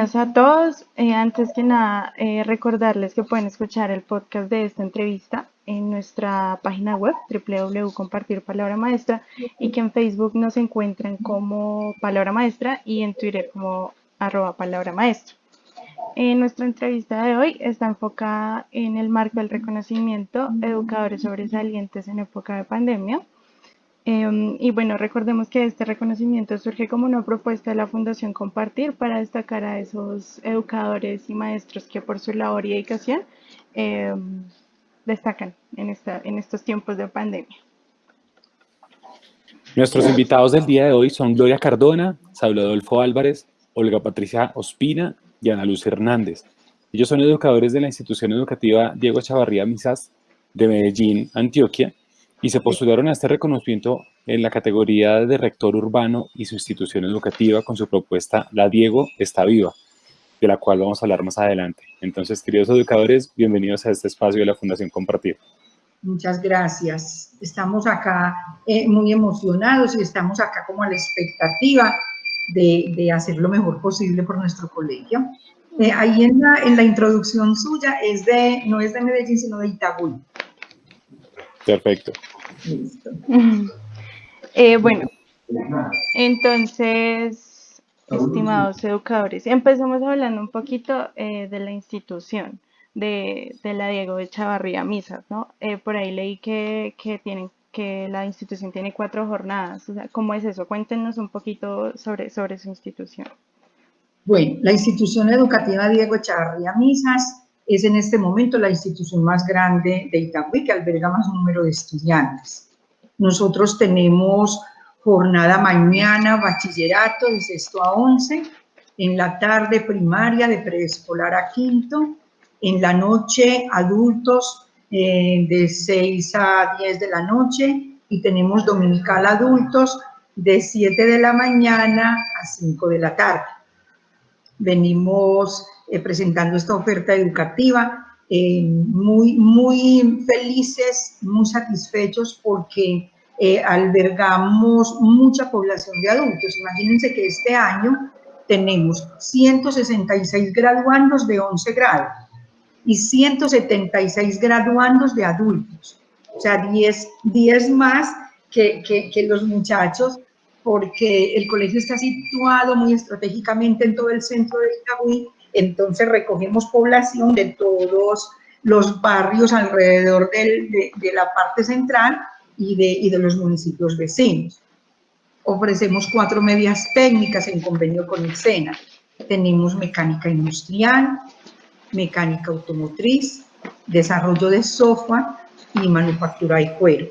Bienvenidos a todos. Eh, antes que nada, eh, recordarles que pueden escuchar el podcast de esta entrevista en nuestra página web www.compartir palabra maestra y que en Facebook nos encuentren como palabra maestra y en Twitter como arroba palabra maestra. En nuestra entrevista de hoy está enfocada en el marco del reconocimiento educadores sobresalientes en época de pandemia Em, y bueno, recordemos que este reconocimiento surge como una propuesta de la Fundación Compartir para destacar a esos educadores y maestros que por su labor y dedicación em, destacan en, esta, en estos tiempos de pandemia. Nuestros invitados del día de hoy son Gloria Cardona, Saulo Adolfo Álvarez, Olga Patricia Ospina y Ana Luz Hernández. Ellos son educadores de la institución educativa Diego Chavarría Misas de Medellín, Antioquia, y se postularon a este reconocimiento en la categoría de rector urbano y su institución educativa con su propuesta La Diego está viva, de la cual vamos a hablar más adelante. Entonces, queridos educadores, bienvenidos a este espacio de la Fundación Compartir. Muchas gracias. Estamos acá eh, muy emocionados y estamos acá como a la expectativa de, de hacer lo mejor posible por nuestro colegio. Eh, ahí en la, en la introducción suya es de, no es de Medellín, sino de Itagüí. Perfecto. Eh, bueno, entonces, estimados educadores, empezamos hablando un poquito eh, de la institución de, la Diego de Chavarría Misas, ¿no? Eh, por ahí leí que, tienen que la institución tiene cuatro jornadas. ¿Cómo es eso? Cuéntenos un poquito sobre, sobre su institución. Bueno, la institución educativa Diego Chavarría Misas es en este momento la institución más grande de Itagüí, que alberga más número de estudiantes. Nosotros tenemos jornada mañana, bachillerato de sexto a once, en la tarde primaria de preescolar a quinto, en la noche adultos eh, de 6 a 10 de la noche y tenemos dominical adultos de 7 de la mañana a 5 de la tarde. Venimos eh, presentando esta oferta educativa, eh, muy, muy felices, muy satisfechos porque eh, albergamos mucha población de adultos. Imagínense que este año tenemos 166 graduandos de 11 grados y 176 graduandos de adultos. O sea, 10, 10 más que, que, que los muchachos porque el colegio está situado muy estratégicamente en todo el centro de Itagüí entonces recogemos población de todos los barrios alrededor de, la parte central y de, de los municipios vecinos. Ofrecemos cuatro medias técnicas en convenio con el SENA. Tenemos mecánica industrial, mecánica automotriz, desarrollo de software y manufactura de cuero.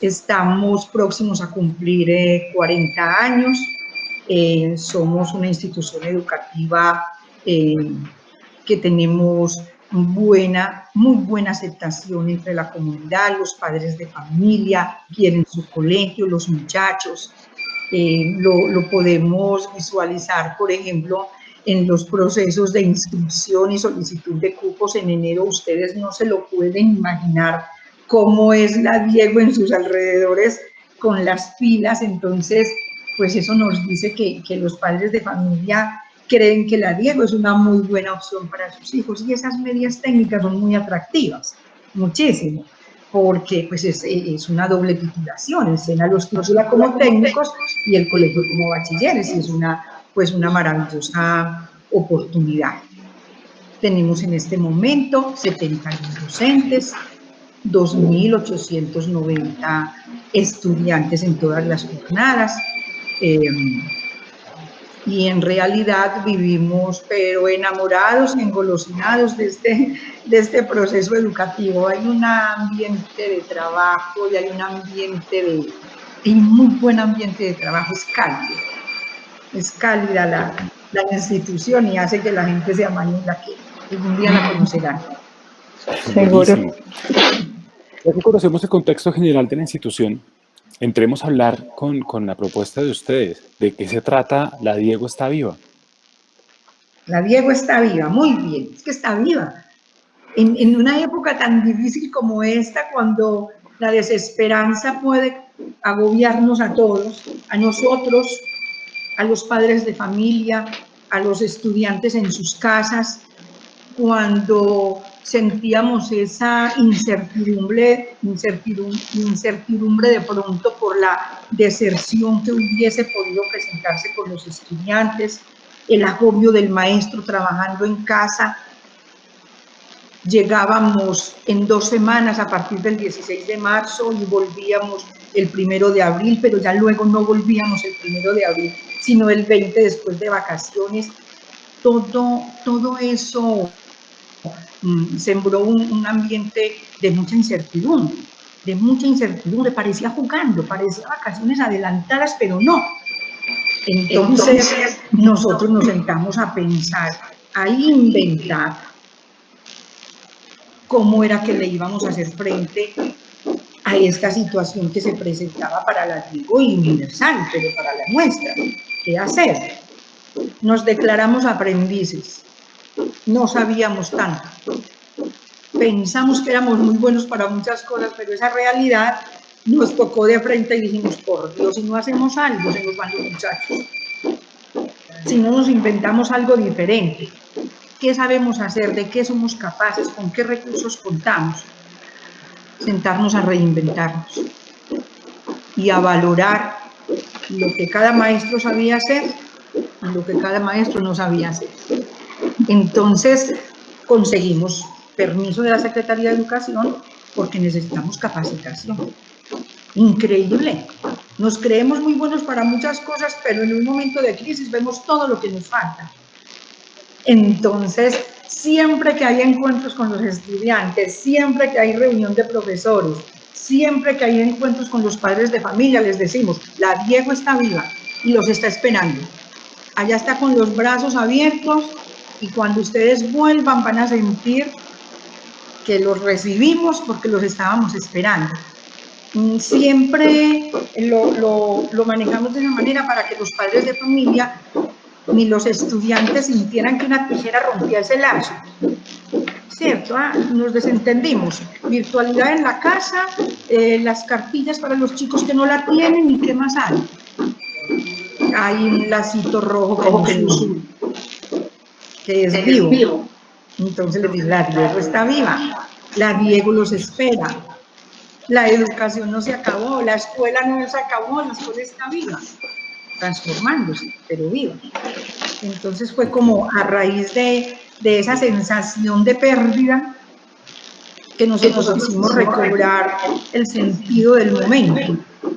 Estamos próximos a cumplir 40 eh, años eh, somos una institución educativa eh, que tenemos buena, muy buena aceptación entre la comunidad, los padres de familia quieren su colegio, los muchachos. Eh, lo, lo, podemos visualizar, por ejemplo, en los procesos de inscripción y solicitud de cupos en enero. Ustedes no se lo pueden imaginar cómo es la Diego en sus alrededores con las filas. Entonces, pues eso nos dice que, que los padres de familia creen que la Diego es una muy buena opción para sus hijos y esas medias técnicas son muy atractivas, muchísimo, porque pues es, es una doble titulación, el SENA los titula como técnicos y el colegio como bachilleres y es una, pues una maravillosa oportunidad. Tenemos en este momento 71 docentes, 2.890 estudiantes en todas las jornadas, Em, y en realidad vivimos, pero enamorados, engolosinados de este, de este proceso educativo. Hay un ambiente de trabajo y hay un ambiente de, y muy buen ambiente de trabajo, es cálido. Es cálida la, la institución y hace que la gente se amañe la que algún día la conocerán. Seguro. Ya que conocemos el contexto general de la institución, entremos a hablar con, con, la propuesta de ustedes. ¿De qué se trata La Diego está viva? La Diego está viva, muy bien, es que está viva. En, en una época tan difícil como esta, cuando la desesperanza puede agobiarnos a todos, a nosotros, a los padres de familia, a los estudiantes en sus casas, cuando sentíamos esa incertidumbre, incertidumbre, incertidumbre de pronto por la deserción que hubiese podido presentarse con los estudiantes, el agobio del maestro trabajando en casa. Llegábamos en dos semanas a partir del 16 de marzo y volvíamos el primero de abril, pero ya luego no volvíamos el primero de abril, sino el 20 después de vacaciones. Todo, todo eso sembró un, un ambiente de mucha incertidumbre, de mucha incertidumbre. Parecía jugando, parecía vacaciones adelantadas, pero no. Entonces, nosotros nos sentamos a pensar, a inventar cómo era que le íbamos a hacer frente a esta situación que se presentaba para la tribu universal, pero para la nuestra. ¿Qué hacer? Nos declaramos aprendices, no sabíamos tanto. Pensamos que éramos muy buenos para muchas cosas, pero esa realidad nos tocó de frente y dijimos, por Dios, si no hacemos algo, se nos van los muchachos. Si no nos inventamos algo diferente, ¿qué sabemos hacer? ¿De qué somos capaces? ¿Con qué recursos contamos? Sentarnos a reinventarnos y a valorar lo que cada maestro sabía hacer y lo que cada maestro no sabía hacer. Entonces, conseguimos permiso de la Secretaría de Educación porque necesitamos capacitación increíble. Nos creemos muy buenos para muchas cosas, pero en un momento de crisis vemos todo lo que nos falta. Entonces, siempre que hay encuentros con los estudiantes, siempre que hay reunión de profesores, siempre que hay encuentros con los padres de familia, les decimos, la Diego está viva y los está esperando. Allá está con los brazos abiertos y cuando ustedes vuelvan van a sentir que los recibimos porque los estábamos esperando. Mm, siempre lo, lo, manejamos de una manera para que los padres de familia ni los estudiantes sintieran que una tijera rompía ese lazo. ¿Cierto? Ah, nos desentendimos. Virtualidad en la casa, eh, las cartillas para los chicos que no la tienen y qué más hay. Hay un lacito rojo que, que es vivo. Entonces les digo, la Diego está viva, la Diego los espera, la educación no se acabó, la escuela no se acabó, la escuela está viva, transformándose, pero viva. Entonces fue como a raíz de, esa sensación de pérdida que nosotros quisimos recobrar el sentido del momento.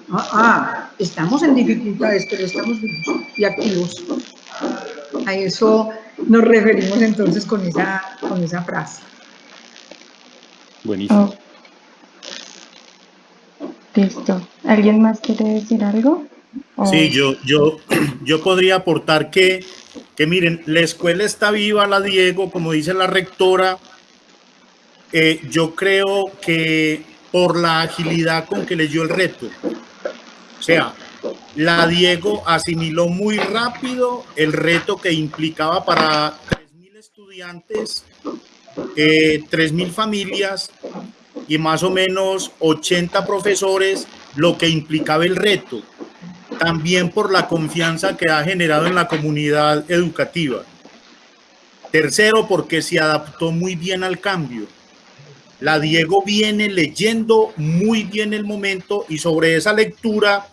Ah, ah, estamos en dificultades, pero estamos vivos y activos. A eso nos referimos entonces con esa, con esa frase. Buenísimo. Listo. ¿Alguien más quiere decir algo? Sí, yo, yo, yo podría aportar que, que, miren, la escuela está viva, la Diego, como dice la rectora. Eh, yo creo que por la agilidad con que leyó el reto. O sea, la Diego asimiló muy rápido el reto que implicaba para 3.000 estudiantes, eh, 3.000 familias y más o menos 80 profesores, lo que implicaba el reto, también por la confianza que ha generado en la comunidad educativa. Tercero, porque se adaptó muy bien al cambio. La Diego viene leyendo muy bien el momento y sobre esa lectura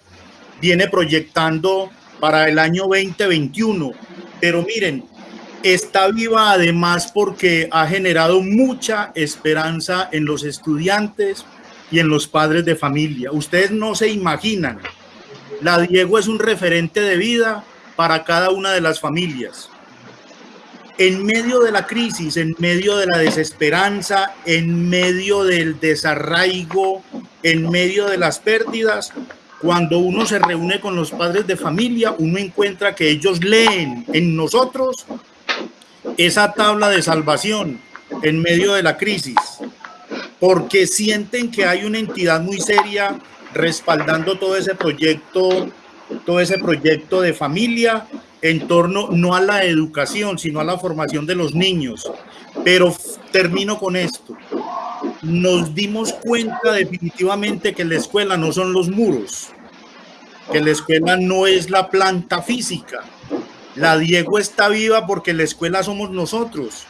viene proyectando para el año 2021. Pero miren, está viva además porque ha generado mucha esperanza en los estudiantes y en los padres de familia. Ustedes no se imaginan, la Diego es un referente de vida para cada una de las familias. En medio de la crisis, en medio de la desesperanza, en medio del desarraigo, en medio de las pérdidas, cuando uno se reúne con los padres de familia, uno encuentra que ellos leen en nosotros esa tabla de salvación en medio de la crisis, porque sienten que hay una entidad muy seria respaldando todo ese proyecto, todo ese proyecto de familia en torno no a la educación, sino a la formación de los niños. Pero termino con esto. Nos dimos cuenta definitivamente que la escuela no son los muros, que la escuela no es la planta física, La Diego está viva porque la escuela somos nosotros,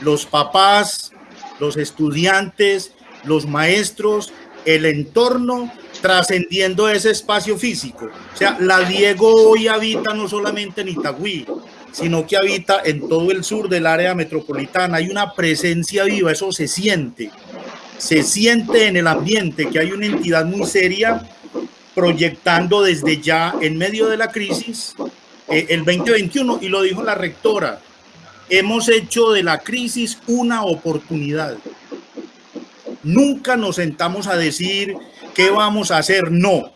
los papás, los estudiantes, los maestros, el entorno, trascendiendo ese espacio físico. O sea, la Diego hoy habita no solamente en Itagüí, sino que habita en todo el sur del área metropolitana. Hay una presencia viva, eso se siente. Se siente en el ambiente que hay una entidad muy seria proyectando desde ya en medio de la crisis eh, el 2021 y lo dijo la rectora, hemos hecho de la crisis una oportunidad. Nunca nos sentamos a decir qué vamos a hacer, no,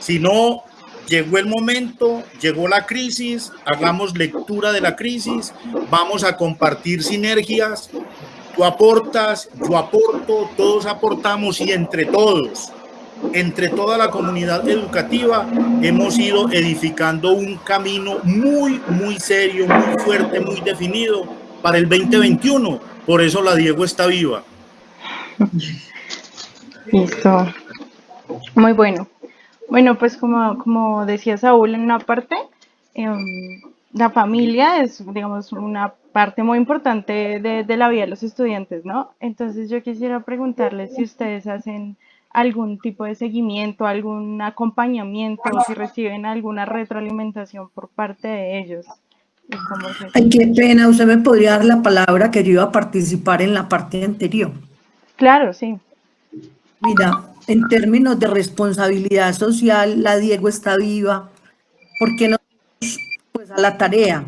sino llegó el momento, llegó la crisis, hagamos lectura de la crisis, vamos a compartir sinergias, tú aportas, yo aporto, todos aportamos y entre todos entre toda la comunidad educativa hemos ido edificando un camino muy, muy serio, muy fuerte, muy definido para el 2021. Por eso la Diego está viva. Listo. Muy bueno. Bueno, pues como, como decía Saúl en una parte, em, la familia es, digamos, una parte muy importante de, de la vida de los estudiantes, ¿no? Entonces yo quisiera preguntarles si ustedes hacen algún tipo de seguimiento, algún acompañamiento, si reciben alguna retroalimentación por parte de ellos. Ay, qué pena, usted me podría dar la palabra que yo iba a participar en la parte anterior. Claro, sí. Mira, en términos de responsabilidad social, la Diego está viva, porque no pues a la tarea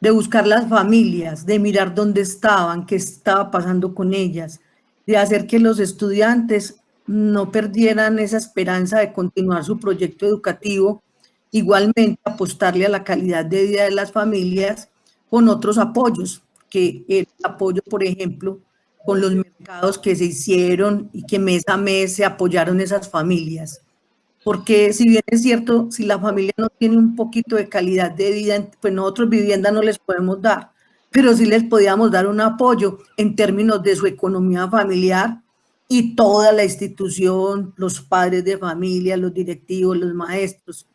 de buscar las familias, de mirar dónde estaban, qué estaba pasando con ellas, de hacer que los estudiantes no perdieran esa esperanza de continuar su proyecto educativo, igualmente apostarle a la calidad de vida de las familias con otros apoyos, que el apoyo, por ejemplo, con los mercados que se hicieron y que mes a mes se apoyaron esas familias. Porque si bien es cierto, si la familia no tiene un poquito de calidad de vida, pues nosotros vivienda no les podemos dar, pero sí les podíamos dar un apoyo en términos de su economía familiar, y toda la institución, los padres de familia, los directivos, los maestros,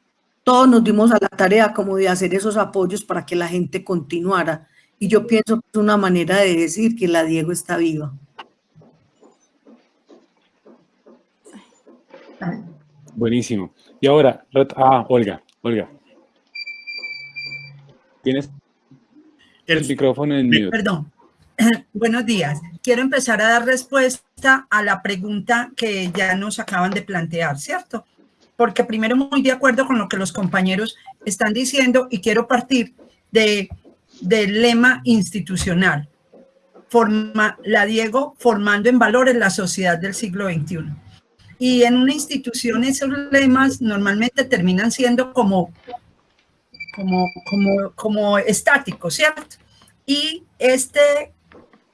todos nos dimos a la tarea como de hacer esos apoyos para que la gente continuara. Y yo pienso que es una manera de decir que la Diego está viva. Buenísimo. Y ahora, ah, Olga, Olga. Tienes el, micrófono en mute. Perdón. Buenos días. Quiero empezar a dar respuesta a la pregunta que ya nos acaban de plantear, ¿cierto? Porque primero muy de acuerdo con lo que los compañeros están diciendo y quiero partir de, del lema institucional. Forma, la Diego formando en valores la sociedad del siglo XXI. Y en una institución esos lemas normalmente terminan siendo como, como, como, como estáticos, ¿cierto? Y este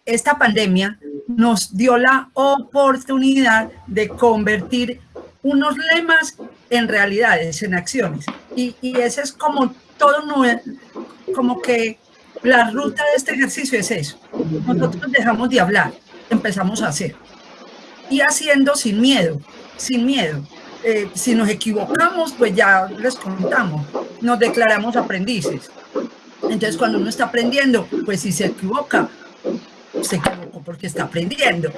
esta pandemia nos dio la oportunidad de convertir unos lemas en realidades, en acciones. Y, y ese es como todo, como que la ruta de este ejercicio es eso. Nosotros dejamos de hablar, empezamos a hacer. Y haciendo sin miedo, sin miedo. Eh, si nos equivocamos, pues ya les contamos, nos declaramos aprendices. Entonces, cuando uno está aprendiendo, pues si se equivoca, se equivocó porque está aprendiendo.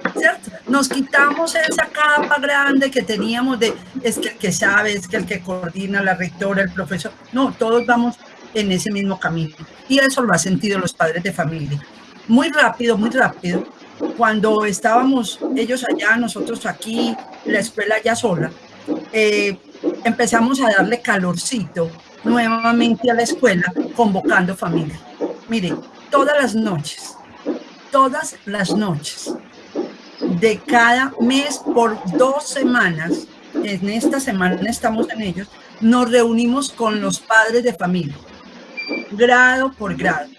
Nos quitamos esa capa grande que teníamos de, es que el que sabe, es que el que coordina, la rectora, el profesor. No, todos vamos en ese mismo camino. Y eso lo han sentido los padres de familia. Muy rápido, muy rápido. Cuando estábamos ellos allá, nosotros aquí, la escuela ya sola, eh, empezamos a darle calorcito nuevamente a la escuela, convocando familia. Mire, todas las noches, todas las noches de cada mes por dos semanas, en esta semana estamos en ellos, nos reunimos con los padres de familia, grado por grado,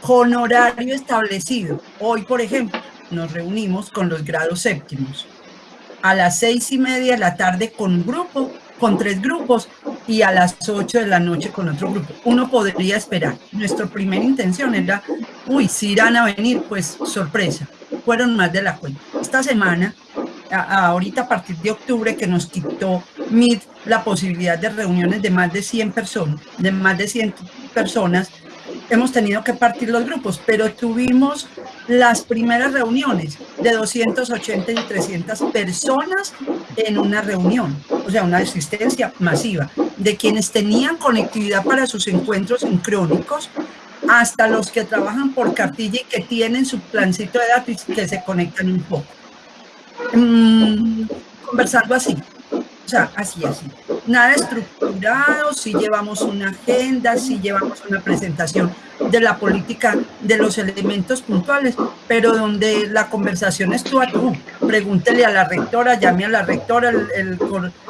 con horario establecido. Hoy, por ejemplo, nos reunimos con los grados séptimos a las seis y media de la tarde con un grupo, con tres grupos y a las ocho de la noche con otro grupo. Uno podría esperar. Nuestra primera intención era uy, si irán a venir, pues sorpresa, fueron más de la cuenta. Esta semana, ahorita a partir de octubre, que nos quitó MIT la posibilidad de reuniones de más de 100 personas, de más de 100 personas, hemos tenido que partir los grupos, pero tuvimos las primeras reuniones de 280 y 300 personas en una reunión, o sea, una asistencia masiva de quienes tenían conectividad para sus encuentros sincrónicos hasta los que trabajan por cartilla y que tienen su plancito de datos y que se conectan un poco. Mm, conversando así, sea, así, así. Nada estructurado, si llevamos una agenda, si llevamos una presentación de la política, de los elementos puntuales, pero donde la conversación es tú a tú. Pregúntele a la rectora, llame a la rectora,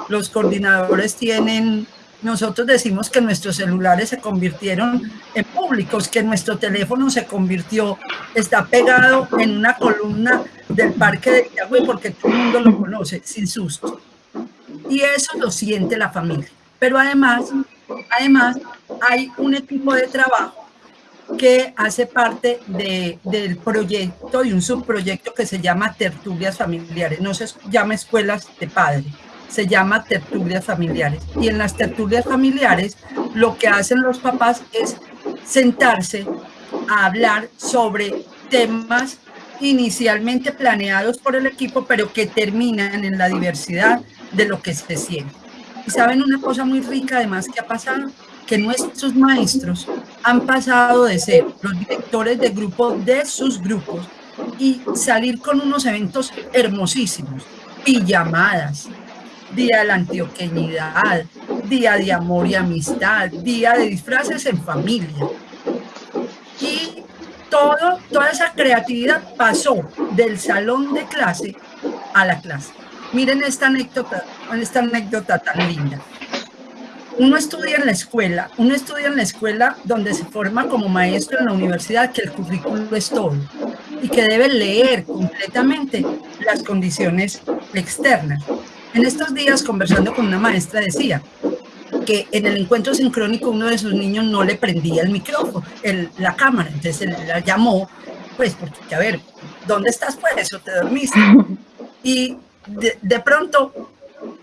los coordinadores tienen nosotros decimos que nuestros celulares se convirtieron en públicos, que nuestro teléfono se convirtió, está pegado en una columna del parque de Yagüe porque todo el mundo lo conoce, sin susto. Y eso lo siente la familia. Pero además, además hay un equipo de trabajo que hace parte de, del proyecto, de un subproyecto que se llama Tertulias Familiares, no se llama Escuelas de Padres se llama tertulias familiares. Y en las tertulias familiares lo que hacen los papás es sentarse a hablar sobre temas inicialmente planeados por el equipo, pero que terminan en la diversidad de lo que se siente. Y saben una cosa muy rica además que ha pasado, que nuestros maestros han pasado de ser los directores de grupo de sus grupos y salir con unos eventos hermosísimos, pijamadas, día de la antioqueñidad, día de amor y amistad, día de disfraces en familia. Y todo, toda esa creatividad pasó del salón de clase a la clase. Miren esta anécdota, esta anécdota tan linda. Uno estudia en la escuela, uno estudia en la escuela donde se forma como maestro en la universidad, que el currículo es todo, y que debe leer completamente las condiciones externas. En estos días, conversando con una maestra, decía que en el encuentro sincrónico uno de sus niños no le prendía el micrófono, el, la cámara, entonces él la llamó, pues, porque, a ver, ¿dónde estás pues? ¿O te dormiste? Y de, pronto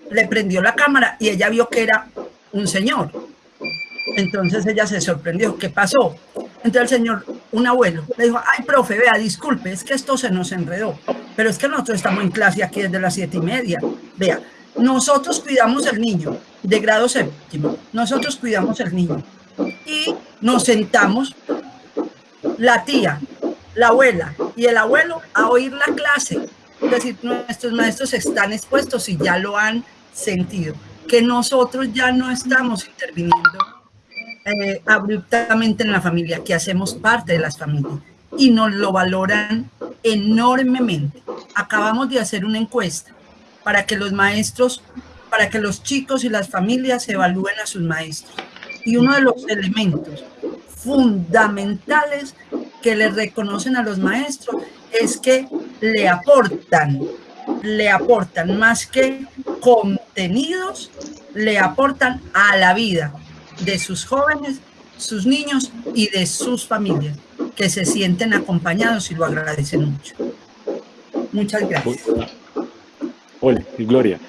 le prendió la cámara y ella vio que era un señor. Entonces ella se sorprendió, ¿qué pasó? Entonces el señor, un abuelo, le dijo, ay, profe, vea, disculpe, es que esto se nos enredó, pero es que nosotros estamos en clase aquí desde las siete y media. Vea, nosotros cuidamos el niño de grado séptimo, nosotros cuidamos el niño y nos sentamos la tía, la abuela y el abuelo a oír la clase. Es decir, nuestros maestros están expuestos y ya lo han sentido, que nosotros ya no estamos interviniendo eh, abruptamente en la familia, que hacemos parte de las familias y nos lo valoran enormemente. Acabamos de hacer una encuesta para que los maestros, para que los chicos y las familias evalúen a sus maestros. Y uno de los elementos fundamentales que le reconocen a los maestros es que le aportan, le aportan más que contenidos, le aportan a la vida, de sus jóvenes, sus niños y de sus familias, que se sienten acompañados y lo agradecen mucho. Muchas gracias. Hola, Gloria.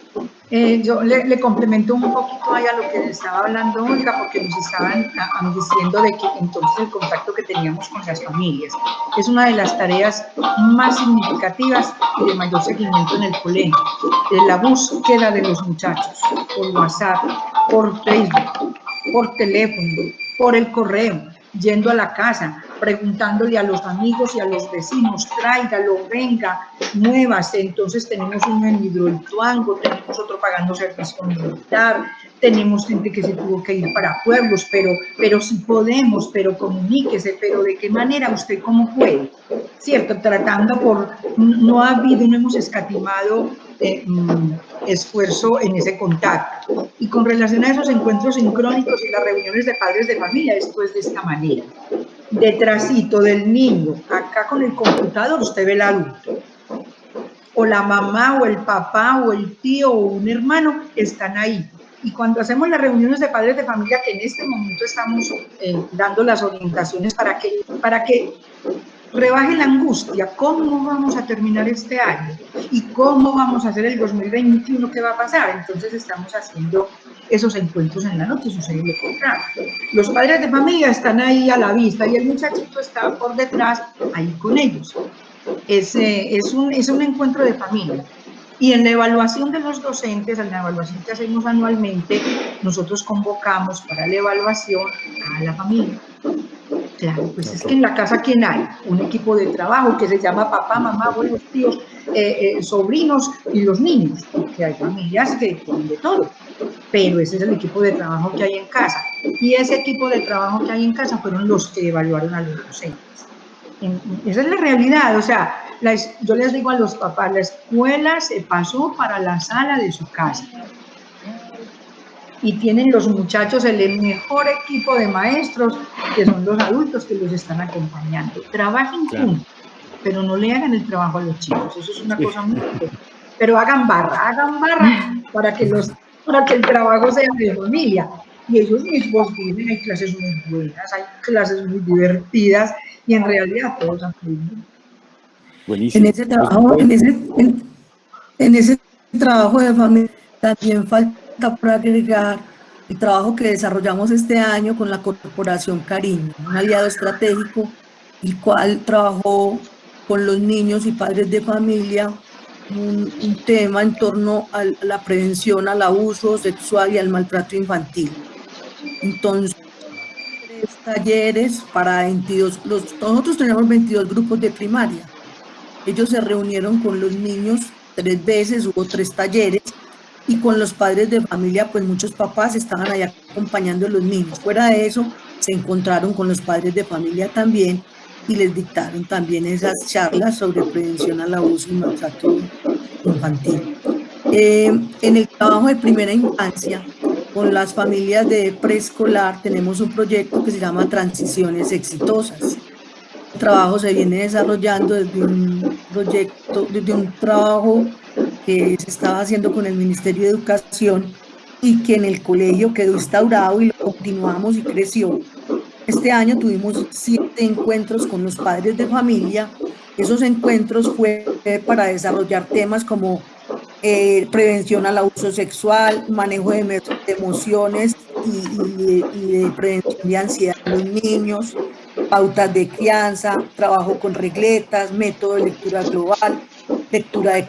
Eh, yo le, complemento un poquito ahí a lo que estaba hablando Olga, porque nos estaban diciendo de que entonces el contacto que teníamos con las familias es una de las tareas más significativas y de mayor seguimiento en el colegio, la búsqueda de los muchachos por WhatsApp, por Facebook, por teléfono, por el correo, yendo a la casa, preguntándole a los amigos y a los vecinos, tráigalo, venga, muévase. Entonces tenemos uno en Hidroituango, tenemos otro pagando servicio militar, tenemos gente que se tuvo que ir para pueblos, pero, pero si podemos, pero comuníquese, pero de qué manera usted cómo puede, ¿cierto? Tratando por, no ha habido, no hemos escatimado mm, esfuerzo en ese contacto. Y con relación a esos encuentros sincrónicos y las reuniones de padres de familia, esto es de esta manera. Detrásito del niño, acá con el computador, usted ve el adulto. O la mamá o el papá o el tío o un hermano están ahí y cuando hacemos las reuniones de padres de familia, que en este momento estamos eh, dando las orientaciones para que, para que rebaje la angustia, cómo vamos a terminar este año y cómo vamos a hacer el 2021, qué va a pasar. Entonces estamos haciendo esos encuentros en la noche, sucede lo contrario. Los padres de familia están ahí a la vista y el muchachito está por detrás, ahí con ellos. Es, es, un, es un encuentro de familia. Y en la evaluación de los docentes, en la evaluación que hacemos anualmente, nosotros convocamos para la evaluación a la familia. Claro, pues es que en la casa, ¿quién hay? Un equipo de trabajo que se llama papá, mamá, abuelos, tíos, eh, eh, sobrinos y los niños, porque hay familias que tienen de todo. Pero ese es el equipo de trabajo que hay en casa. Y ese equipo de trabajo que hay en casa fueron los que evaluaron a los docentes. Esa es la realidad, o sea, yo les digo a los papás, la escuela se pasó para la sala de su casa. Y tienen los muchachos el mejor equipo de maestros, que son los adultos que los están acompañando. Trabajen juntos, pero no le hagan el trabajo a los chicos, eso es una cosa muy importante. Pero hagan barra, hagan barra para que, los, para que el trabajo sea de familia. Y ellos mismos dicen, hay clases muy buenas, hay clases muy divertidas, y en realidad todos han en ese trabajo, en ese, en, ese trabajo de familia también falta por agregar el trabajo que desarrollamos este año con la Corporación Cariño, un aliado estratégico, el cual trabajó con los niños y padres de familia un, un, tema en torno a la prevención al abuso sexual y al maltrato infantil. Entonces, talleres para 22, los, nosotros tenemos 22 grupos de primaria, ellos se reunieron con los niños tres veces, hubo tres talleres, y con los padres de familia, pues muchos papás estaban allá acompañando a los niños. Fuera de eso, se encontraron con los padres de familia también y les dictaron también esas charlas sobre prevención al abuso y maltrato infantil. Eh, en el trabajo de primera infancia, con las familias de preescolar, tenemos un proyecto que se llama Transiciones Exitosas trabajo se viene desarrollando desde un proyecto, desde un trabajo que se estaba haciendo con el Ministerio de Educación y que en el colegio quedó instaurado y lo continuamos y creció. Este año tuvimos siete encuentros con los padres de familia. Esos encuentros fue para desarrollar temas como eh, prevención al abuso sexual, manejo de, emociones y, y de prevención de ansiedad en los niños, pautas de crianza, trabajo con regletas, método de lectura global, lectura de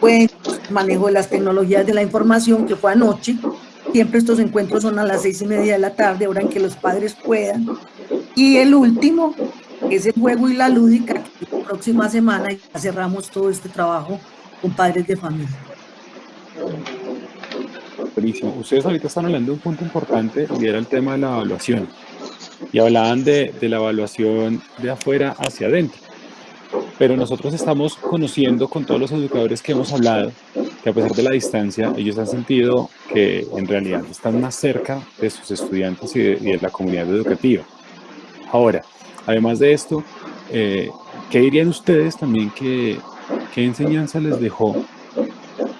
cuentos, manejo de las tecnologías de la información, que fue anoche. Siempre estos encuentros son a las seis y media de la tarde, hora en que los padres puedan. Y el último es el juego y la lúdica, que la próxima semana cerramos todo este trabajo con padres de familia. Buenísimo. Ustedes ahorita están hablando de un punto importante y era el tema de la evaluación y hablaban de, la evaluación de afuera hacia adentro. Pero nosotros estamos conociendo con todos los educadores que hemos hablado que a pesar de la distancia, ellos han sentido que en realidad están más cerca de sus estudiantes y de, la comunidad educativa. Ahora, además de esto, eh, ¿qué dirían ustedes también que, qué enseñanza les dejó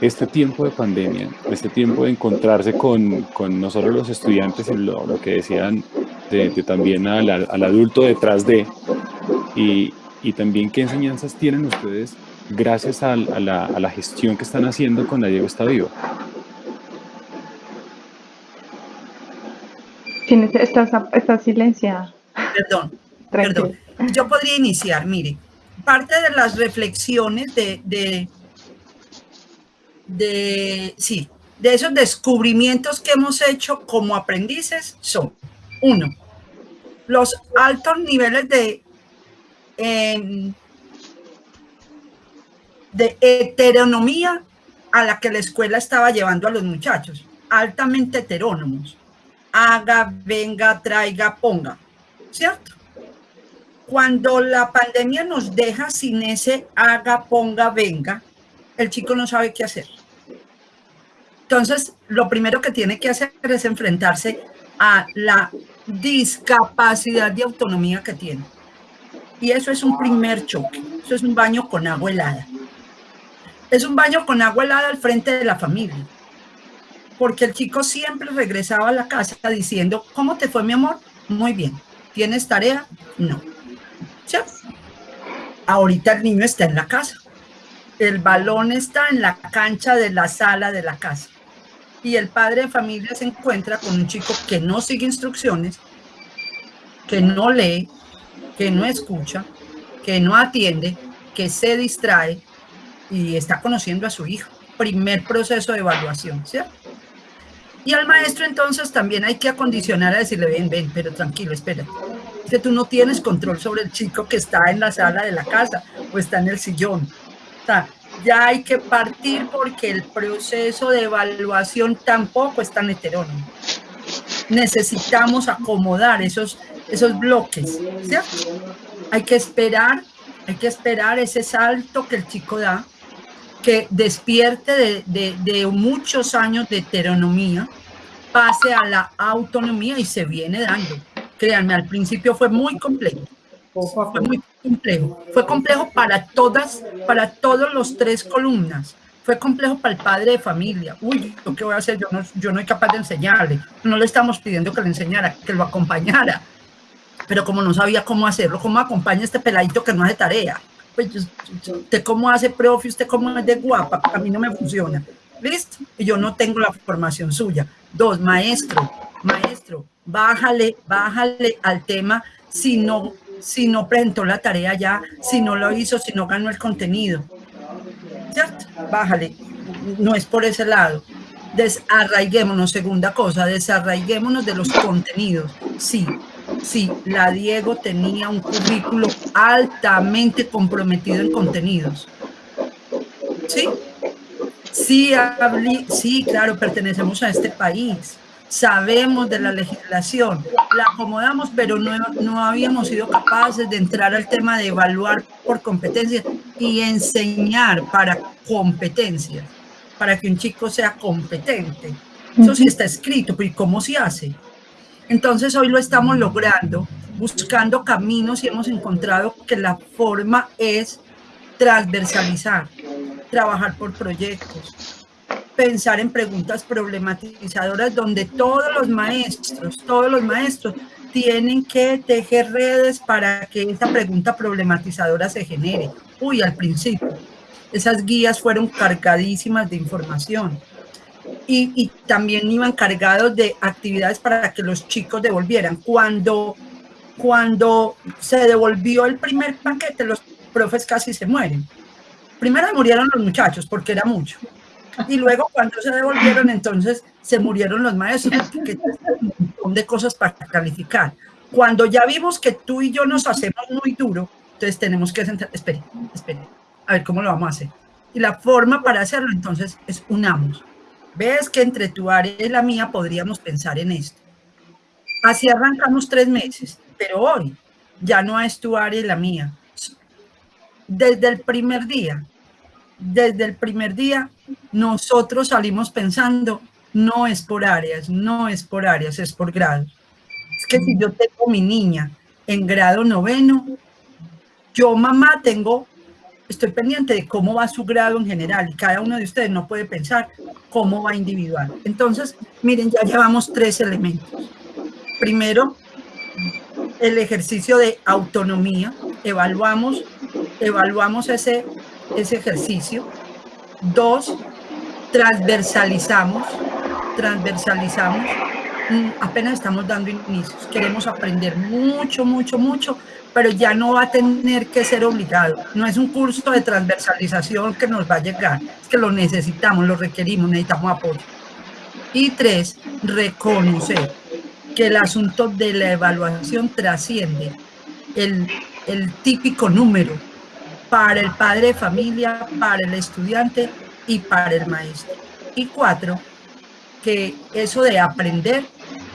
este tiempo de pandemia, este tiempo de encontrarse con, con no solo los estudiantes, sino lo, que decían de, también al, al, adulto detrás de, y, y, también qué enseñanzas tienen ustedes gracias a, a, la, a, la, gestión que están haciendo con la Diego Está Vivo. Tienes, estás, estás silenciada. Perdón, perdón. Yo podría iniciar, mire, parte de las reflexiones de, de de, sí, de esos descubrimientos que hemos hecho como aprendices son, uno, los altos niveles de, de heteronomía a la que la escuela estaba llevando a los muchachos, altamente heterónomos. Haga, venga, traiga, ponga, ¿cierto? Cuando la pandemia nos deja sin ese haga, ponga, venga, el chico no sabe qué hacer. Entonces, lo primero que tiene que hacer es enfrentarse a la discapacidad de autonomía que tiene. Y eso es un primer choque. Eso es un baño con agua helada. Es un baño con agua helada al frente de la familia. Porque el chico siempre regresaba a la casa diciendo, ¿cómo te fue mi amor? Muy bien. ¿Tienes tarea? No. ¿Sí? Ahorita el niño está en la casa. El balón está en la cancha de la sala de la casa y el padre de familia se encuentra con un chico que no sigue instrucciones, que no lee, que no escucha, que no atiende, que se distrae y está conociendo a su hijo. Primer proceso de evaluación, ¿cierto? Y al maestro entonces también hay que acondicionar a decirle, ven, ven, pero tranquilo, espera. Que tú no tienes control sobre el chico que está en la sala de la casa o está en el sillón. Ya hay que partir porque el proceso de evaluación tampoco es tan heterónimo. Necesitamos acomodar esos, esos bloques, ¿cierto? Hay que esperar, hay que esperar ese salto que el chico da, que despierte de, de, de muchos años de heteronomía, pase a la autonomía y se viene dando. Créanme, al principio fue muy complejo fue muy complejo. Fue complejo para todas, para todos los tres columnas. Fue complejo para el padre de familia. Uy, ¿qué voy a hacer? Yo no, yo no soy capaz de enseñarle. No le estamos pidiendo que le enseñara, que lo acompañara. Pero como no sabía cómo hacerlo, ¿cómo acompaña este peladito que no hace tarea? Pues, ¿usted cómo hace, profe? ¿Usted cómo es de guapa? A mí no me funciona. ¿Listo? Y yo no tengo la formación suya. Dos, maestro, maestro, bájale, bájale al tema si no si no presentó la tarea ya, si no lo hizo, si no ganó el contenido. ¿Cierto? Bájale. No es por ese lado. Desarraiguémonos, segunda cosa, desarraiguémonos de los contenidos. Sí, sí, la Diego tenía un currículo altamente comprometido en contenidos. ¿Sí? Sí, sí, claro, pertenecemos a este país sabemos de la legislación, la acomodamos, pero no, no habíamos sido capaces de entrar al tema de evaluar por competencia y enseñar para competencia, para que un chico sea competente. Eso sí está escrito, pero ¿y cómo se hace? Entonces hoy lo estamos logrando, buscando caminos y hemos encontrado que la forma es transversalizar, trabajar por proyectos, pensar en preguntas problematizadoras donde todos los maestros, todos los maestros tienen que tejer redes para que esa pregunta problematizadora se genere. Uy, al principio, esas guías fueron cargadísimas de información. Y, y, también iban cargados de actividades para que los chicos devolvieran. Cuando, cuando se devolvió el primer paquete, los profes casi se mueren. Primero murieron los muchachos porque era mucho. Y luego cuando se devolvieron, entonces se murieron los maestros, porque un montón de cosas para calificar. Cuando ya vimos que tú y yo nos hacemos muy duro, entonces tenemos que sentar, espere, espere, a ver cómo lo vamos a hacer. Y la forma para hacerlo entonces es unamos. Ves que entre tu área y la mía podríamos pensar en esto. Así arrancamos tres meses, pero hoy ya no es tu área y la mía. Desde el primer día desde el primer día nosotros salimos pensando, no es por áreas, no es por áreas, es por grado. Es que si yo tengo mi niña en grado noveno, yo mamá tengo, estoy pendiente de cómo va su grado en general y cada uno de ustedes no puede pensar cómo va individual. Entonces, miren, ya llevamos tres elementos. Primero, el ejercicio de autonomía, evaluamos, evaluamos ese ese ejercicio. Dos, transversalizamos, transversalizamos. Mm, apenas estamos dando inicios. Queremos aprender mucho, mucho, mucho, pero ya no va a tener que ser obligado. No es un curso de transversalización que nos va a llegar, es que lo necesitamos, lo requerimos, necesitamos apoyo. Y tres, reconocer que el asunto de la evaluación trasciende el, el típico número para el padre de familia, para el estudiante y para el maestro. Y cuatro, que eso de aprender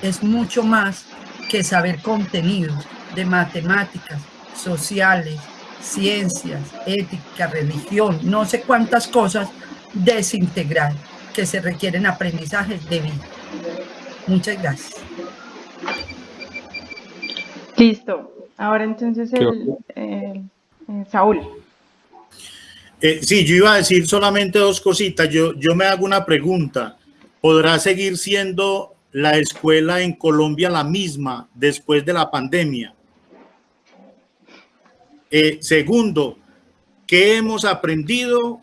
es mucho más que saber contenidos de matemáticas, sociales, ciencias, ética, religión, no sé cuántas cosas desintegrar que se requieren aprendizajes de vida. Muchas gracias. Listo. Ahora entonces el, el, el Saúl. Eh, sí, yo iba a decir solamente dos cositas. Yo, yo me hago una pregunta. ¿Podrá seguir siendo la escuela en Colombia la misma después de la pandemia? Eh, segundo, ¿qué hemos aprendido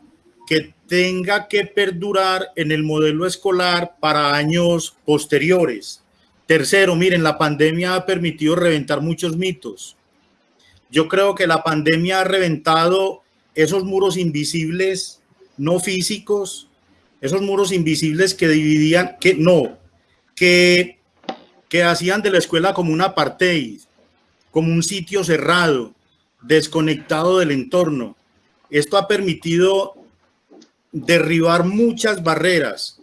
que tenga que perdurar en el modelo escolar para años posteriores. Tercero, miren, la pandemia ha permitido reventar muchos mitos. Yo creo que la pandemia ha reventado esos muros invisibles, no físicos, esos muros invisibles que dividían, que no, que, que hacían de la escuela como un apartheid, como un sitio cerrado, desconectado del entorno. Esto ha permitido derribar muchas barreras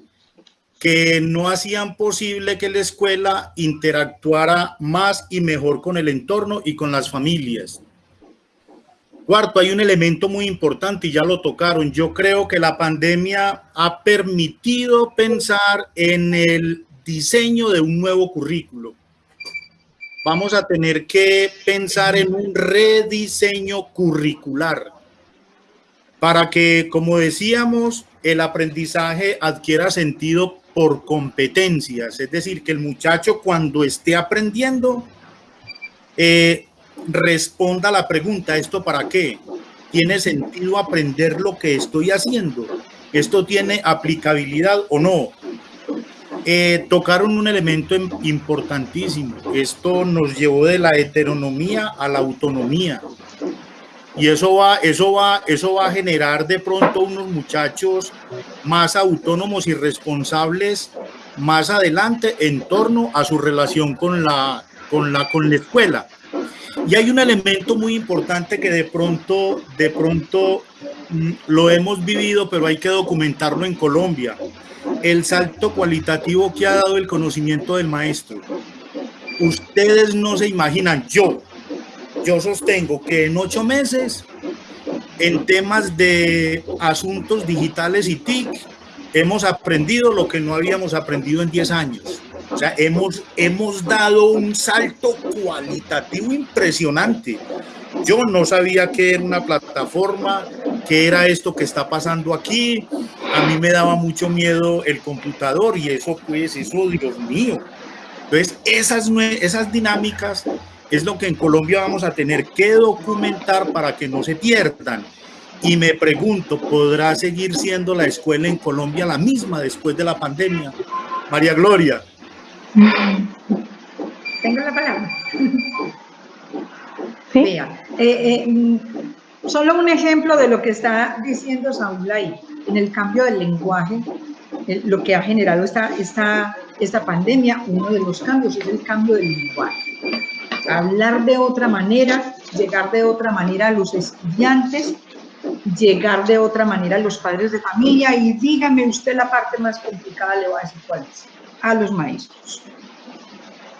que no hacían posible que la escuela interactuara más y mejor con el entorno y con las familias. Cuarto, hay un elemento muy importante y ya lo tocaron. Yo creo que la pandemia ha permitido pensar en el diseño de un nuevo currículo. Vamos a tener que pensar en un rediseño curricular para que, como decíamos, el aprendizaje adquiera sentido por competencias, es decir, que el muchacho cuando esté aprendiendo eh, responda la pregunta, ¿esto para qué? ¿Tiene sentido aprender lo que estoy haciendo? ¿Esto tiene aplicabilidad o no? Eh, tocaron un elemento importantísimo. Esto nos llevó de la heteronomía a la autonomía. Y eso va, eso va, eso va a generar de pronto unos muchachos más autónomos y responsables más adelante en torno a su relación con la, con la, con la escuela. Y hay un elemento muy importante que de pronto, de pronto mm, lo hemos vivido, pero hay que documentarlo en Colombia. El salto cualitativo que ha dado el conocimiento del maestro. Ustedes no se imaginan, yo, yo sostengo que en ocho meses, en temas de asuntos digitales y TIC, hemos aprendido lo que no habíamos aprendido en diez años. O sea, hemos, hemos dado un salto cualitativo impresionante. Yo no sabía que era una plataforma, que era esto que está pasando aquí. A mí me daba mucho miedo el computador y eso, pues, eso, Dios mío. Entonces, esas, esas dinámicas es lo que en Colombia vamos a tener que documentar para que no se pierdan. Y me pregunto, ¿podrá seguir siendo la escuela en Colombia la misma después de la pandemia? María Gloria. Tengo la palabra. ¿Sí? Eh, eh, solo un ejemplo de lo que está diciendo Saúl ahí, en el cambio del lenguaje, lo que ha generado esta, esta, esta pandemia, uno de los cambios es el cambio del lenguaje hablar de otra manera, llegar de otra manera a los estudiantes, llegar de otra manera a los padres de familia y dígame usted la parte más complicada, le voy a decir cuál es, a los maestros.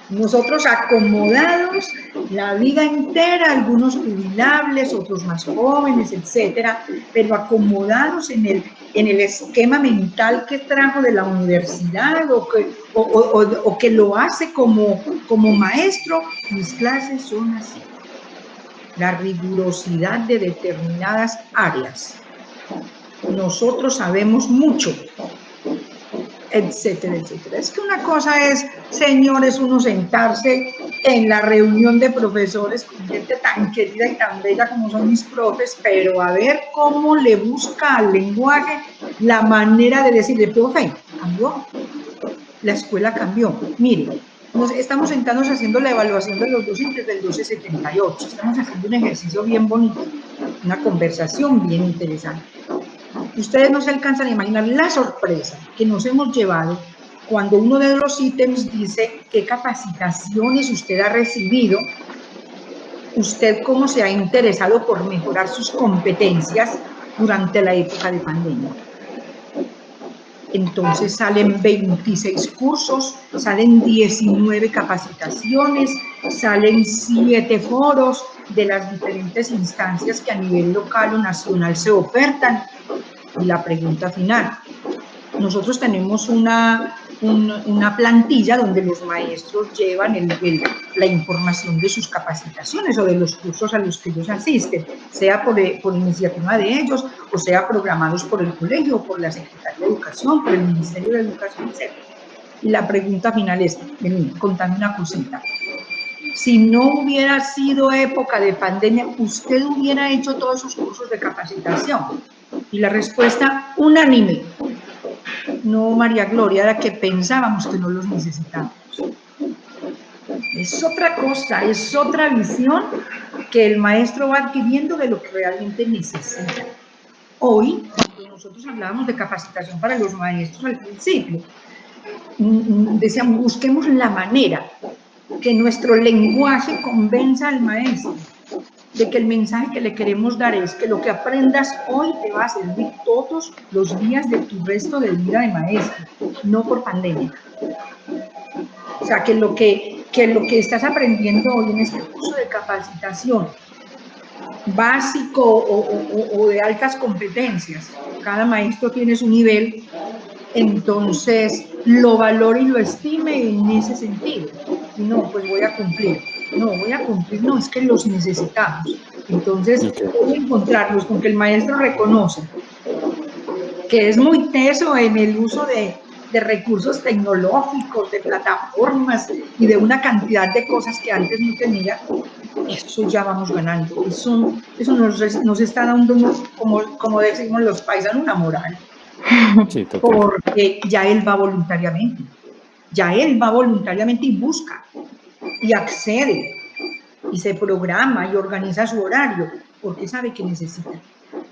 Nosotros acomodados la vida entera, algunos jubilables, otros más jóvenes, etcétera, pero acomodados en el, en el esquema mental que trajo de la universidad o que, o, que lo hace como, como maestro, mis clases son así. La rigurosidad de determinadas áreas. Nosotros sabemos mucho, etcétera, etcétera. Es que una cosa es, señores, uno sentarse en la reunión de profesores con gente tan querida y tan bella como son mis profes, pero a ver cómo le busca al lenguaje la manera de decirle, profe, cambió, la escuela cambió. Mire, nos estamos sentados haciendo la evaluación de los docentes del 1278, estamos haciendo un ejercicio bien bonito, una conversación bien interesante ustedes no se alcanzan a imaginar la sorpresa que nos hemos llevado cuando uno de los ítems dice qué capacitaciones usted ha recibido, usted cómo se ha interesado por mejorar sus competencias durante la época de pandemia. Entonces salen 26 cursos, salen 19 capacitaciones, salen 7 foros de las diferentes instancias que a nivel local o nacional se ofertan y la pregunta final. Nosotros tenemos una, una plantilla donde los maestros llevan la información de sus capacitaciones o de los cursos a los que ellos asisten, sea por, por iniciativa de ellos o sea programados por el colegio por la Secretaría de Educación, por el Ministerio de Educación, etc. Y la pregunta final es, contame una cosita. Si no hubiera sido época de pandemia, ¿usted hubiera hecho todos sus cursos de capacitación? Y la respuesta unánime, no María Gloria, era que pensábamos que no los necesitábamos. Es otra cosa, es otra visión que el maestro va adquiriendo de lo que realmente necesita. Hoy, cuando nosotros hablábamos de capacitación para los maestros al principio, mm, mm, decíamos, busquemos la manera que nuestro lenguaje convenza al maestro de que el mensaje que le queremos dar es que lo que aprendas hoy te va a servir todos los días de tu resto de vida de maestro, no por pandemia. O sea, que lo que, que lo que estás aprendiendo hoy en este curso de capacitación básico o, o de altas competencias, cada maestro tiene su nivel, entonces lo valore y lo estime en ese sentido. No, pues voy a cumplir no voy a cumplir, no, es que los necesitamos. Entonces, voy a encontrarlos con que el maestro reconoce que es muy teso en el uso de, de recursos tecnológicos, de plataformas y de una cantidad de cosas que antes no tenía, eso ya vamos ganando. Eso, eso nos, nos está dando, como, como decimos los paisanos, una moral. porque ya él va voluntariamente. Ya él va voluntariamente y busca y accede y se programa y organiza su horario porque sabe que necesita.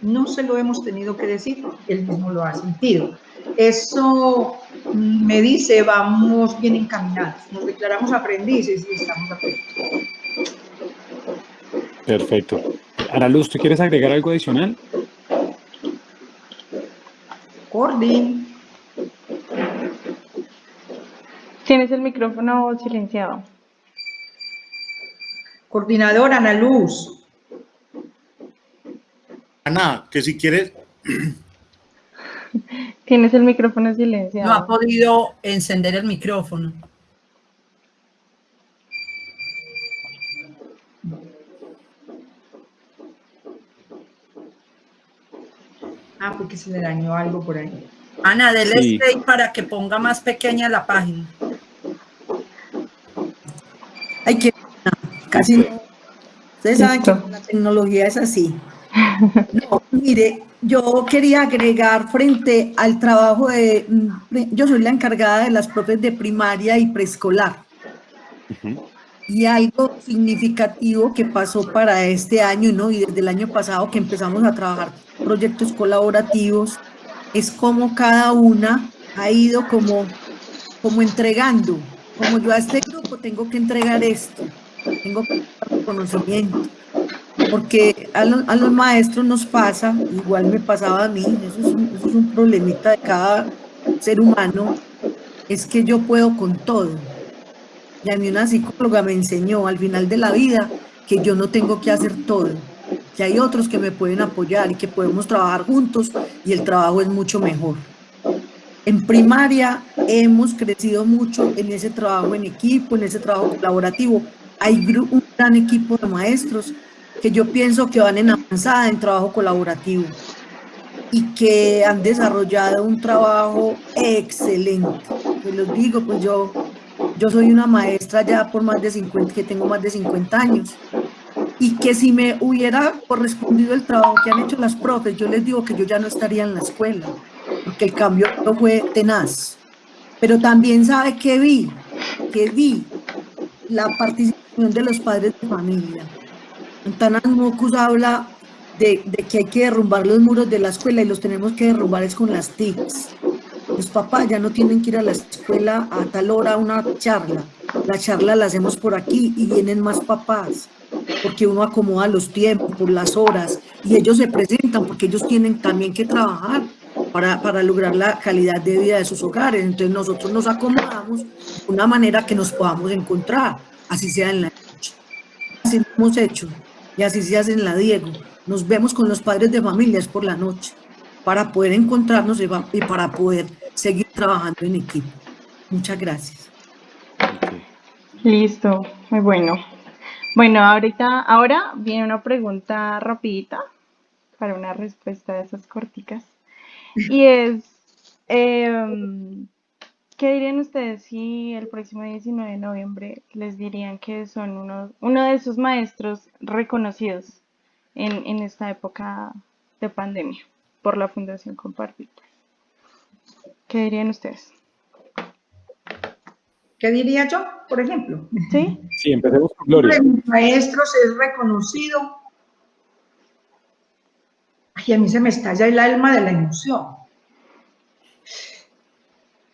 No se lo hemos tenido que decir, él mismo lo ha sentido. Eso me dice, vamos bien encaminados, nos declaramos aprendices y estamos aprendiendo. Perfecto. Ana Luz, ¿tú quieres agregar algo adicional? Cordy. Tienes el micrófono silenciado. Coordinadora Ana Luz. Ana, que si quieres... Tienes el micrófono silenciado. No ha podido encender el micrófono. Ah, porque se le dañó algo por ahí. Ana, dele sí. para que ponga más pequeña la página. Hay que casi no. Ustedes saben que la tecnología es así. No, mire, yo quería agregar frente al trabajo de, yo soy la encargada de las profes de primaria y preescolar. Y algo significativo que pasó para este año ¿no? y desde el año pasado que empezamos a trabajar proyectos colaborativos, es como cada una ha ido como, como entregando, como yo a este grupo tengo que entregar esto, tengo conocimiento, porque a, los maestros nos pasa, igual me pasaba a mí, eso es un problemita de cada ser humano, es que yo puedo con todo. Y a mí una psicóloga me enseñó al final de la vida que yo no tengo que hacer todo, que hay otros que me pueden apoyar y que podemos trabajar juntos y el trabajo es mucho mejor. En primaria hemos crecido mucho en ese trabajo en equipo, en ese trabajo colaborativo, hay un gran equipo de maestros que yo pienso que van en avanzada en trabajo colaborativo y que han desarrollado un trabajo excelente. Pues los digo, pues yo, yo soy una maestra ya por más de 50, que tengo más de 50 años, y que si me hubiera correspondido el trabajo que han hecho las profes, yo les digo que yo ya no estaría en la escuela, porque el cambio fue tenaz. Pero también sabe que vi, que vi la participación de los padres de familia. Antanas Mocus habla de, que hay que derrumbar los muros de la escuela y los tenemos que derrumbar es con las TICs. Los papás ya no tienen que ir a la escuela a tal hora una charla. La charla la hacemos por aquí y vienen más papás, porque uno acomoda los tiempos, por las horas, y ellos se presentan porque ellos tienen también que trabajar para, para lograr la calidad de vida de sus hogares. Entonces nosotros nos acomodamos de una manera que nos podamos encontrar así sea en la noche. Así lo hemos hecho y así se hace en la Diego. Nos vemos con los padres de familias por la noche para poder encontrarnos y para poder seguir trabajando en equipo. Muchas gracias. Listo, muy bueno. Bueno, ahorita, ahora viene una pregunta rapidita para una respuesta de esas corticas. Y es, eh, ¿Qué dirían ustedes si el próximo 19 de noviembre les dirían que son uno, uno de sus maestros reconocidos en, en esta época de pandemia? por la Fundación Compartir. ¿Qué dirían ustedes? ¿Qué diría yo, por ejemplo? Sí. Sí, empecemos con Gloria. De mis maestros es reconocido. Ay, a mí se me estalla el alma de la emoción.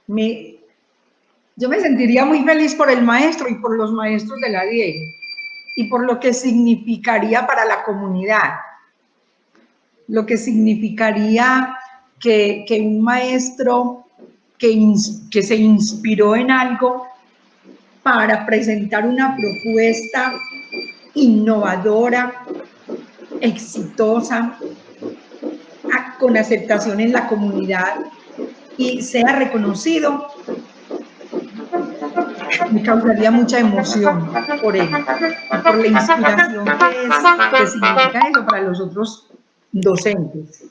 Me, yo me sentiría muy feliz por el maestro y por los maestros de la Diego y por lo que significaría para la comunidad. Lo que significaría que, un maestro que, que se inspiró en algo para presentar una propuesta innovadora, exitosa, con aceptación en la comunidad y sea reconocido, me causaría mucha emoción por él, y por la inspiración que, es, que significa eso para los otros docentes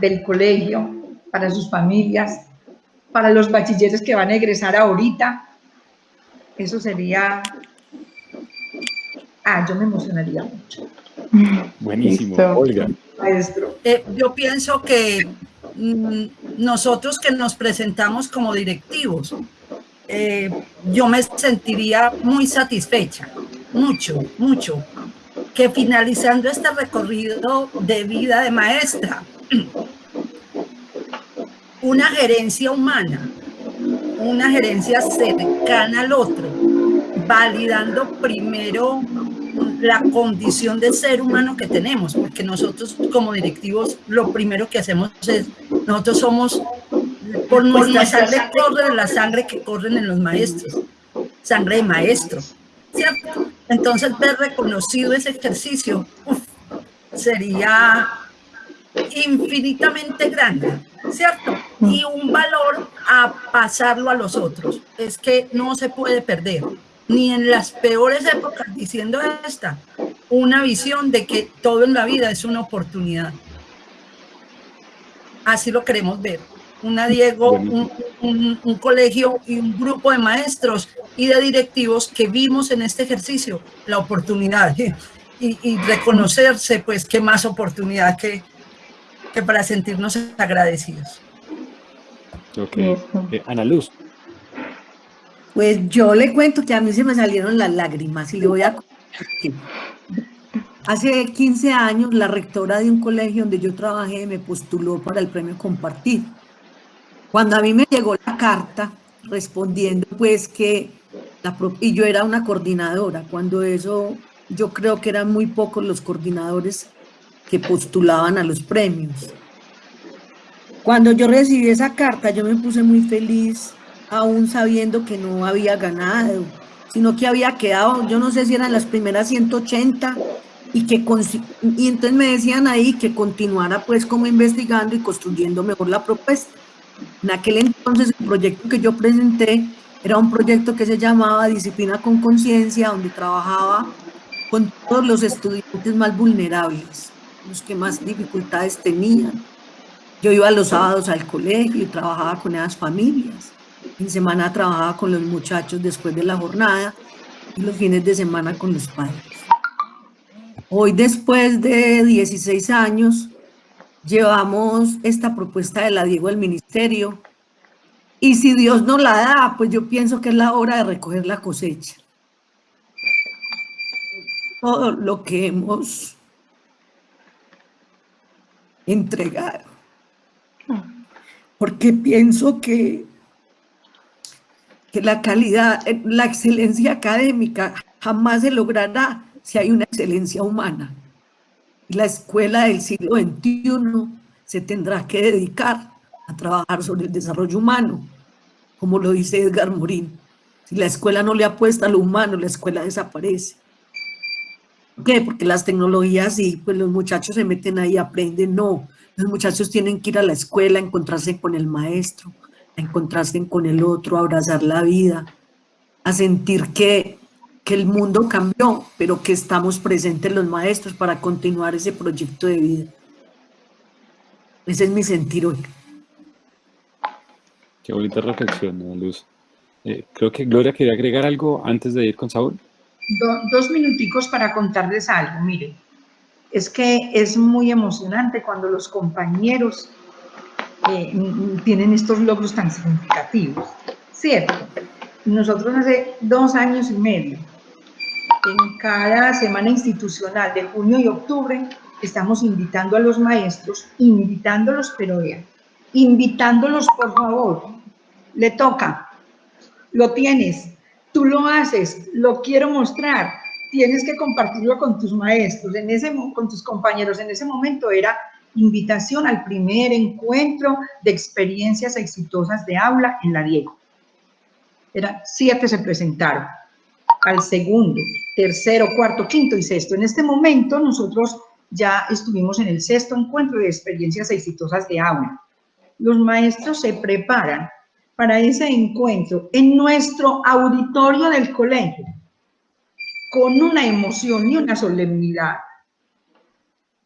del colegio, para sus familias, para los bachilleres que van a egresar ahorita. Eso sería... Ah, yo me emocionaría mucho, Buenísimo, Listo. Olga. maestro. Eh, yo pienso que mm, nosotros que nos presentamos como directivos, eh, yo me sentiría muy satisfecha, mucho, mucho, que finalizando este recorrido de vida de maestra, una gerencia humana, una gerencia cercana al otro, validando primero la condición de ser humano que tenemos, porque nosotros como directivos lo primero que hacemos es, nosotros somos, por nuestra sangre corre la sangre que corren en los maestros, sangre de maestro, ¿cierto? Entonces ver reconocido ese ejercicio uf, sería infinitamente grande, ¿cierto? Y un valor a pasarlo a los otros. Es que no se puede perder, ni en las peores épocas, diciendo esta, una visión de que todo en la vida es una oportunidad. Así lo queremos ver. Una Diego, un, un- un colegio y un grupo de maestros y de directivos que vimos en este ejercicio la oportunidad y, y reconocerse, pues, qué más oportunidad que, que para sentirnos agradecidos. Ok. Eh, Ana Luz. Pues yo le cuento que a mí se me salieron las lágrimas y le voy a Hace 15 años la rectora de un colegio donde yo trabajé me postuló para el premio Compartir. Cuando a mí me llegó la carta respondiendo pues que, la, y yo era una coordinadora, cuando eso yo creo que eran muy pocos los coordinadores que postulaban a los premios. Cuando yo recibí esa carta, yo me puse muy feliz, aún sabiendo que no había ganado, sino que había quedado, yo no sé si eran las primeras 180, y que y entonces me decían ahí que continuara pues como investigando y construyendo mejor la propuesta. En aquel entonces el proyecto que yo presenté era un proyecto que se llamaba Disciplina con Conciencia, donde trabajaba con todos los estudiantes más vulnerables, los que más dificultades tenían. Yo iba los sábados al colegio y trabajaba con esas familias. En semana trabajaba con los muchachos después de la jornada y los fines de semana con los padres. Hoy, después de 16 años, llevamos esta propuesta de la Diego al ministerio y si Dios nos la da, pues yo pienso que es la hora de recoger la cosecha. Todo lo que hemos entregado. Porque pienso que, que la calidad, la excelencia académica jamás se logrará si hay una excelencia humana. La escuela del siglo XXI se tendrá que dedicar a trabajar sobre el desarrollo humano, como lo dice Edgar Morín. Si la escuela no le apuesta a lo humano, la escuela desaparece. ¿Por qué? Porque las tecnologías y pues los muchachos se meten ahí, aprenden. No, los muchachos tienen que ir a la escuela, a encontrarse con el maestro, a encontrarse con el otro, a abrazar la vida, a sentir que, que el mundo cambió, pero que estamos presentes los maestros para continuar ese proyecto de vida. Ese es mi sentir hoy. Qué bonita reflexión, Luz. Eh, creo que Gloria quería agregar algo antes de ir con Saúl. Do- dos minuticos para contarles algo. Mire, es que es muy emocionante cuando los compañeros eh, tienen estos logros tan significativos, ¿cierto? Nosotros hace dos años y medio, en cada semana institucional de junio y octubre, estamos invitando a los maestros, invitándolos, pero vean, invitándolos, por favor, le toca, lo tienes, tú lo haces, lo quiero mostrar, tienes que compartirlo con tus maestros, en ese, con tus compañeros. En ese momento era invitación al primer encuentro de experiencias exitosas de aula en la Diego. Era, siete se presentaron, al segundo, tercero, cuarto, quinto y sexto. En este momento nosotros ya estuvimos en el sexto encuentro de experiencias exitosas de aula. Los maestros se preparan para ese encuentro en nuestro auditorio del colegio, con una emoción y una solemnidad,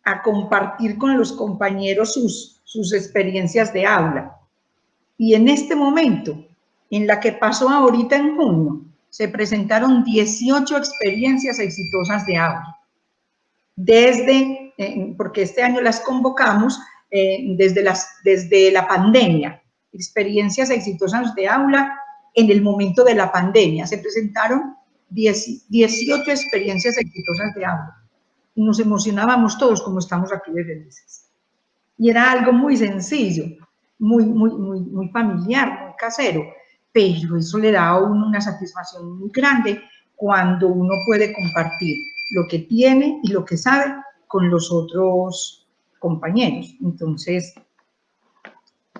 a compartir con los compañeros sus, sus experiencias de aula. Y en este momento, en la que pasó ahorita en junio, se presentaron 18 experiencias exitosas de aula. Desde, eh, porque este año las convocamos eh, desde, las, desde la pandemia, experiencias exitosas de aula en el momento de la pandemia. Se presentaron 18 experiencias exitosas de aula. Y nos emocionábamos todos como estamos aquí de felices. Y era algo muy sencillo, muy, muy, muy familiar, muy casero, pero eso le da a uno una satisfacción muy grande cuando uno puede compartir lo que tiene y lo que sabe con los otros compañeros. Entonces,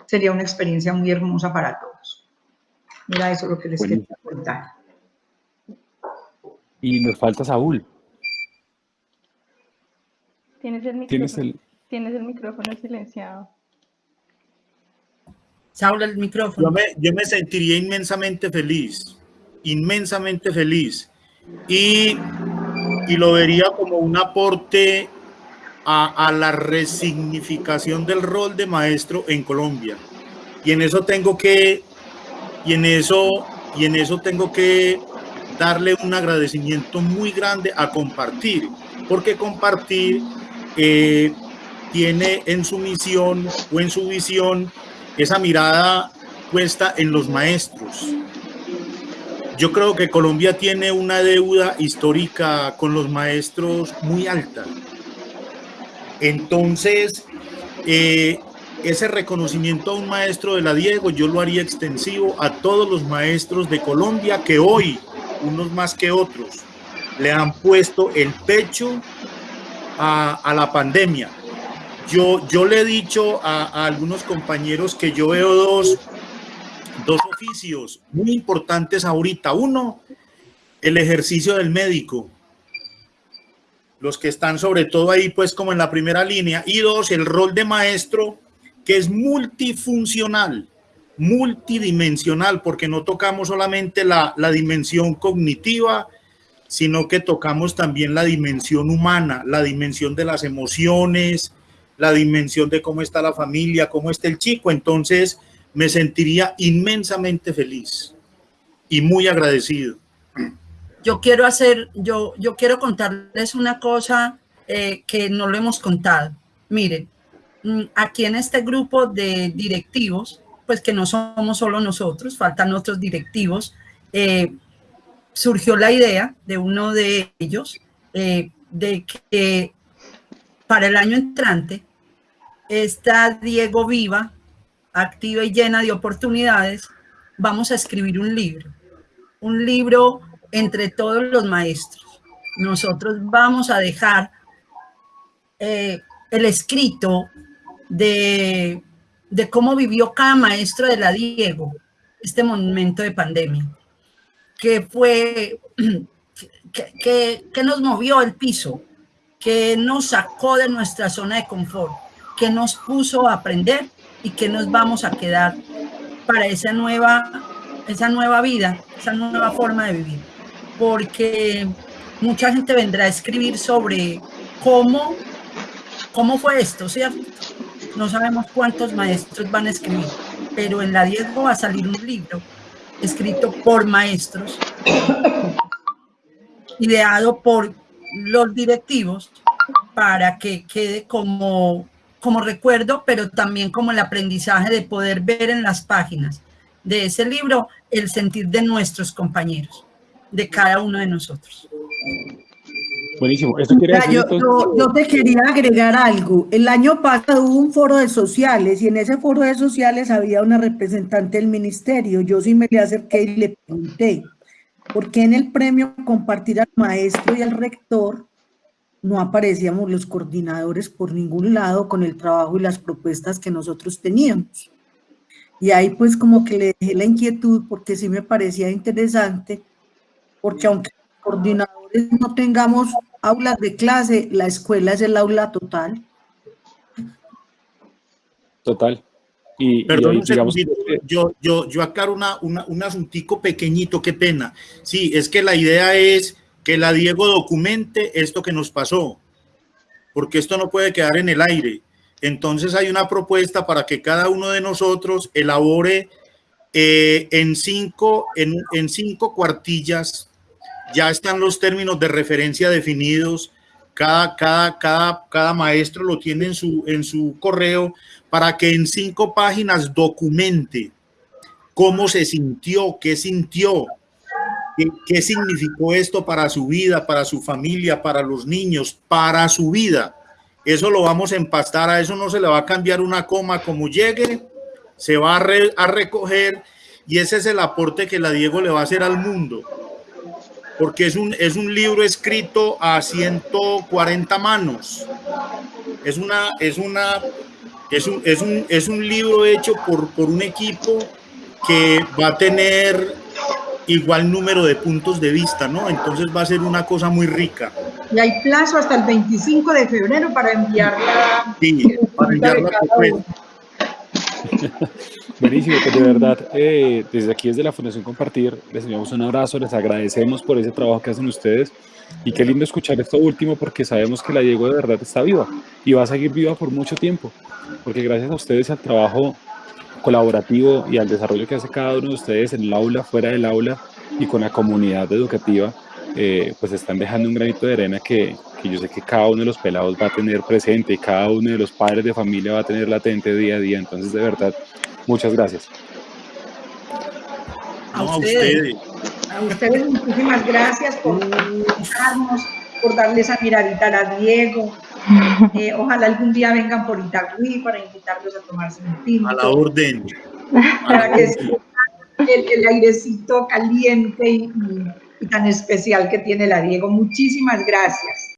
sería una experiencia muy hermosa para todos. Mira, eso lo que les quería contar. Y nos falta Saúl. Tienes el micrófono, ¿Tienes el... micrófono silenciado. El micrófono. Yo me, yo me sentiría inmensamente feliz, inmensamente feliz. Y, y lo vería como un aporte a, a, la resignificación del rol de maestro en Colombia. Y en eso tengo que, y en eso, y en eso tengo que darle un agradecimiento muy grande a compartir, porque compartir eh, tiene en su misión o en su visión esa mirada puesta en los maestros. Yo creo que Colombia tiene una deuda histórica con los maestros muy alta. Entonces, eh, ese reconocimiento a un maestro de la Diego, yo lo haría extensivo a todos los maestros de Colombia que hoy unos más que otros, le han puesto el pecho a, la pandemia. Yo, yo le he dicho a, algunos compañeros que yo veo dos, dos oficios muy importantes ahorita. Uno, el ejercicio del médico, los que están sobre todo ahí pues como en la primera línea. Y dos, el rol de maestro que es multifuncional multidimensional, porque no tocamos solamente la, la dimensión cognitiva, sino que tocamos también la dimensión humana, la dimensión de las emociones, la dimensión de cómo está la familia, cómo está el chico. Entonces me sentiría inmensamente feliz y muy agradecido. Yo quiero hacer, yo, yo quiero contarles una cosa eh, que no lo hemos contado. Miren, mm, aquí en este grupo de directivos, pues que no somos solo nosotros, faltan otros directivos, eh, surgió la idea de uno de ellos eh, de que para el año entrante esta Diego Viva, activa y llena de oportunidades, vamos a escribir un libro, un libro entre todos los maestros. Nosotros vamos a dejar eh, el escrito de de cómo vivió cada maestro de la Diego este momento de pandemia, que fue, que, que, nos movió el piso, que nos sacó de nuestra zona de confort, que nos puso a aprender y que nos vamos a quedar para esa nueva, esa nueva vida, esa nueva forma de vivir. Porque mucha gente vendrá a escribir sobre cómo, cómo fue esto, ¿cierto? no sabemos cuántos maestros van a escribir, pero en la Diego va a salir un libro escrito por maestros, ideado por los directivos, para que quede como, como recuerdo, pero también como el aprendizaje de poder ver en las páginas de ese libro el sentir de nuestros compañeros, de cada uno de nosotros. Buenísimo. Esto quiere decir, yo, yo- yo te quería agregar algo. El año pasado hubo un foro de sociales y en ese foro de sociales había una representante del ministerio. Yo sí me le acerqué y le pregunté, ¿por qué en el premio compartir al maestro y al rector no aparecíamos los coordinadores por ningún lado con el trabajo y las propuestas que nosotros teníamos? Y ahí pues como que le dejé la inquietud porque sí me parecía interesante, porque aunque los coordinadores no tengamos aulas de clase, la escuela es el aula total. Total. Y, y Perdón digamos, yo, yo, yo aclaro una, una- un asuntico pequeñito, qué pena. Sí, es que la idea es que la Diego documente esto que nos pasó, porque esto no puede quedar en el aire. Entonces hay una propuesta para que cada uno de nosotros elabore eh, en, cinco, en, en cinco cuartillas, ya están los términos de referencia definidos, cada, cada, cada, cada maestro lo tiene en su, en su correo para que en cinco páginas documente cómo se sintió, qué sintió, qué, significó esto para su vida, para su familia, para los niños, para su vida. Eso lo vamos a empastar, a eso no se le va a cambiar una coma como llegue, se va a, re- a recoger y ese es el aporte que la Diego le va a hacer al mundo. Porque es un, es un libro escrito a 140 manos. Es una, es una, es un, es un, es un libro hecho por, por un equipo que va a tener igual número de puntos de vista, ¿no? Entonces va a ser una cosa muy rica. Y hay plazo hasta el 25 de febrero para enviarla. Sí, para enviar la propuesta. Buenísimo, pues de verdad, eh, desde aquí, desde la Fundación Compartir, les enviamos un abrazo, les agradecemos por ese trabajo que hacen ustedes y qué lindo escuchar esto último porque sabemos que la Diego de verdad está viva y va a seguir viva por mucho tiempo, porque gracias a ustedes al trabajo colaborativo y al desarrollo que hace cada uno de ustedes en el aula, fuera del aula y con la comunidad educativa, eh, pues están dejando un granito de arena que, que yo sé que cada uno de los pelados va a tener presente y cada uno de los padres de familia va a tener latente día a día. Entonces, de verdad, muchas gracias. A ustedes. A ustedes muchísimas gracias por invitarnos, por darle esa miradita a la Diego. Eh, ojalá algún día vengan por Itagüí para invitarlos a tomarse un tinto. A la orden. para que el, el airecito caliente y tan especial que tiene la Diego. Muchísimas gracias.